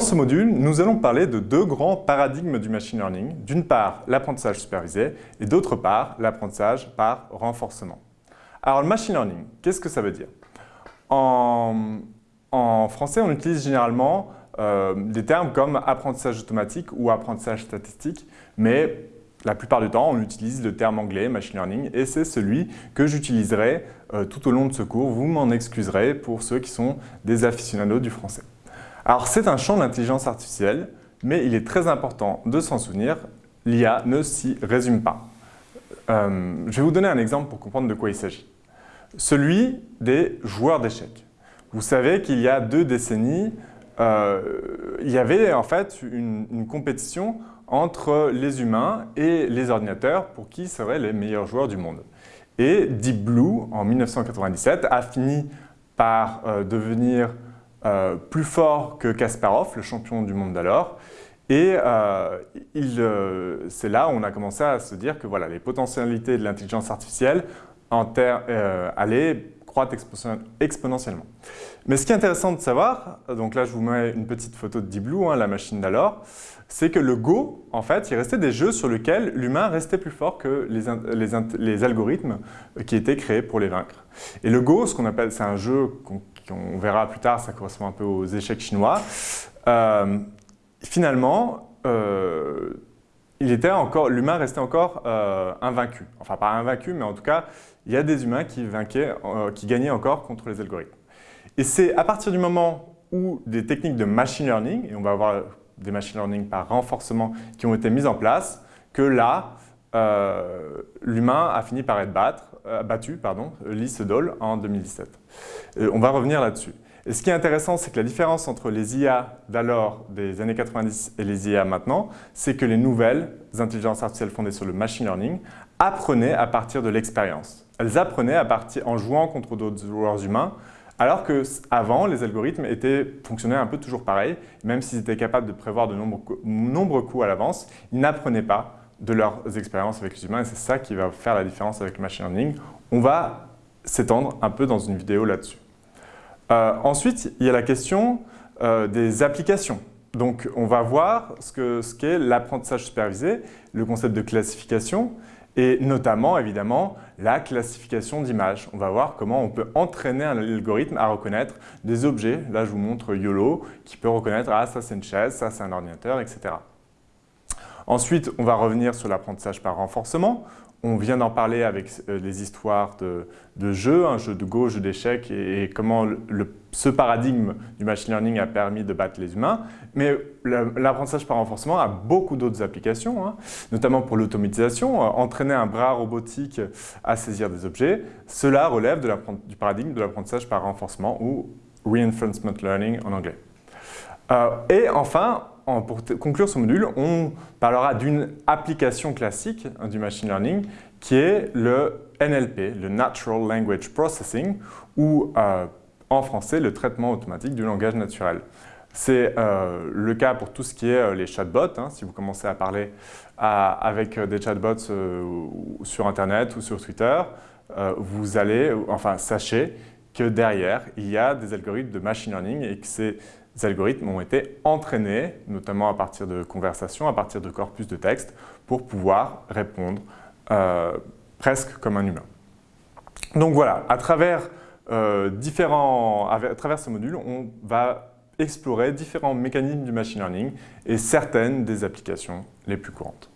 ce module, nous allons parler de deux grands paradigmes du machine learning. D'une part, l'apprentissage supervisé et d'autre part, l'apprentissage par renforcement. Alors, le machine learning, qu'est-ce que ça veut dire? En, français, on utilise généralement euh, des termes comme apprentissage automatique ou apprentissage statistique, mais la plupart du temps, on utilise le terme anglais, machine learning, et c'est celui que j'utiliserai euh, tout au long de ce cours. Vous m'en excuserez pour ceux qui sont des aficionados du français. Alors, c'est un champ d'intelligence artificielle, mais il est très important de s'en souvenir, l'IA ne s'y résume pas. Euh, je vais vous donner un exemple pour comprendre de quoi il s'agit. Celui des joueurs d'échecs. Vous savez qu'il y a deux décennies, euh, il y avait en fait une, une compétition entre les humains et les ordinateurs pour qui seraient les meilleurs joueurs du monde. Et Deep Blue, en 1997, a fini par euh, devenir euh, plus fort que Kasparov, le champion du monde d'alors. Et euh, c'est là où on a commencé à se dire que voilà, les potentialités de l'intelligence artificielle en allaient croître exponentiellement. Mais ce qui est intéressant de savoir, donc là je vous mets une petite photo de Deep Blue, hein, la machine d'alors, c'est que le Go, en fait, il restait des jeux sur lesquels l'humain restait plus fort que les, algorithmes qui étaient créés pour les vaincre. Et le Go, ce qu'on appelle, c'est un jeu qu'on verra plus tard, ça correspond un peu aux échecs chinois. Euh, finalement, euh, l'humain restait encore euh, invaincu. Enfin, pas invaincu, mais en tout cas, il y a des humains qui, vainquaient, qui gagnaient encore contre les algorithmes. Et c'est à partir du moment où des techniques de machine learning, et on va voir des machine learning par renforcement qui ont été mises en place, que là, euh, l'humain a fini par être battre, euh, battu, pardon, Lee Sedol en 2017. Euh, on va revenir là-dessus. Et ce qui est intéressant, c'est que la différence entre les IA d'alors, des années 90 et les IA maintenant, c'est que les nouvelles intelligences artificielles fondées sur le machine learning apprenaient à partir de l'expérience. Elles apprenaient à en jouant contre d'autres joueurs humains alors qu'avant, les algorithmes étaient, fonctionnaient un peu toujours pareil, même s'ils étaient capables de prévoir de nombreux, coups à l'avance, ils n'apprenaient pas de leurs expériences avec les humains et c'est ça qui va faire la différence avec le machine learning. On va s'étendre un peu dans une vidéo là-dessus. Euh, ensuite, il y a la question euh, des applications. Donc, on va voir ce qu'est l'apprentissage supervisé, le concept de classification, et notamment, évidemment, la classification d'images. On va voir comment on peut entraîner un algorithme à reconnaître des objets. Là, je vous montre YOLO, qui peut reconnaître « Ah, ça c'est une chaise, ça c'est un ordinateur, etc. » Ensuite, on va revenir sur l'apprentissage par renforcement. On vient d'en parler avec euh, les histoires de, jeux, un jeu de Go, jeu d'échecs et, comment ce paradigme du machine learning a permis de battre les humains. Mais l'apprentissage par renforcement a beaucoup d'autres applications, hein, notamment pour l'automatisation. Euh, entraîner un bras robotique à saisir des objets, cela relève du paradigme de l'apprentissage par renforcement ou reinforcement learning en anglais. Euh, et enfin, pour conclure ce module, on parlera d'une application classique hein, du machine learning qui est le NLP, le Natural Language Processing, ou euh, en français, le traitement automatique du langage naturel. C'est euh, le cas pour tout ce qui est euh, les chatbots. Hein. si vous commencez à parler avec des chatbots sur Internet ou sur Twitter, vous allez, enfin sachez que derrière, il y a des algorithmes de machine learning et que c'est ces algorithmes ont été entraînés, notamment à partir de conversations, à partir de corpus de texte, pour pouvoir répondre euh, presque comme un humain. Donc voilà, à travers, euh, différents, à travers ce module, on va explorer différents mécanismes du machine learning et certaines des applications les plus courantes.